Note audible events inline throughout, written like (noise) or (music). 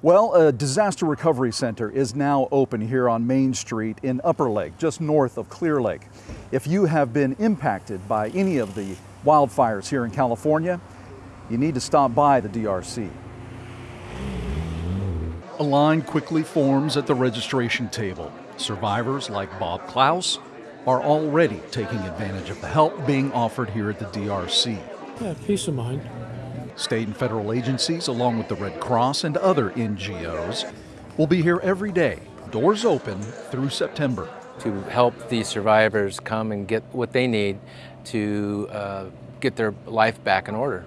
Well, a disaster recovery center is now open here on Main Street in Upper Lake, just north of Clear Lake. If you have been impacted by any of the wildfires here in California, you need to stop by the DRC. A line quickly forms at the registration table. Survivors like Bob Klaus are already taking advantage of the help being offered here at the DRC. Yeah, peace of mind. State and federal agencies, along with the Red Cross and other NGOs, will be here every day, doors open through September. To help these survivors come and get what they need to uh, get their life back in order.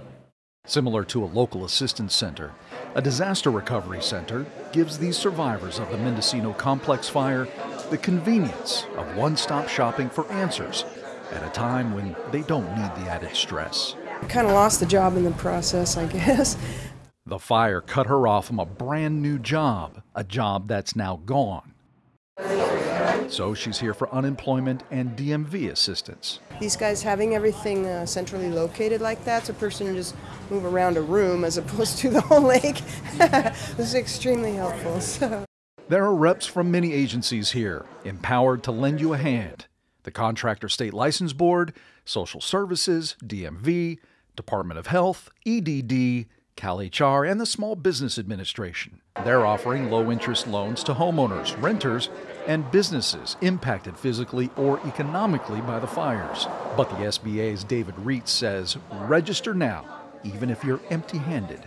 Similar to a local assistance center, a disaster recovery center gives these survivors of the Mendocino complex fire the convenience of one stop shopping for answers at a time when they don't need the added stress. Kind of lost the job in the process, I (laughs) guess. The fire cut her off from a brand new job, a job that's now gone. So she's here for unemployment and DMV assistance. These guys having everything uh, centrally located like that, so a person can just move around a room as (laughs) opposed to the whole lake, (laughs) this is extremely helpful. So. There are reps from many agencies here, empowered to lend you a hand. The Contractor State License Board, Social Services, DMV, Department of Health, EDD, CalHR, and the Small Business Administration. They're offering low interest loans to homeowners, renters, and businesses impacted physically or economically by the fires. But the SBA's David Reitz says register now, even if you're empty handed.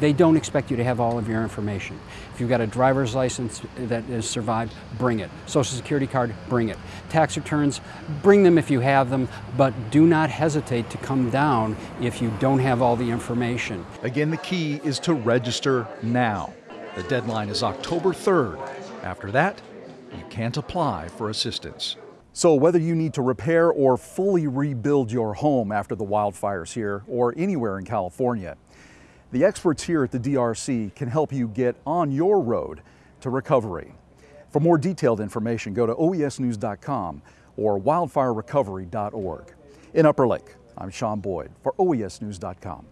They don't expect you to have all of your information. If you've got a driver's license that has survived, bring it. Social security card, bring it. Tax returns, bring them if you have them, but do not hesitate to come down if you don't have all the information. Again, the key is to register now. The deadline is October 3rd. After that, you can't apply for assistance. So, whether you need to repair or fully rebuild your home after the wildfires here or anywhere in California, the experts here at the DRC can help you get on your road to recovery. For more detailed information, go to oesnews.com or wildfirerecovery.org. In Upper Lake, I'm Sean Boyd for oesnews.com.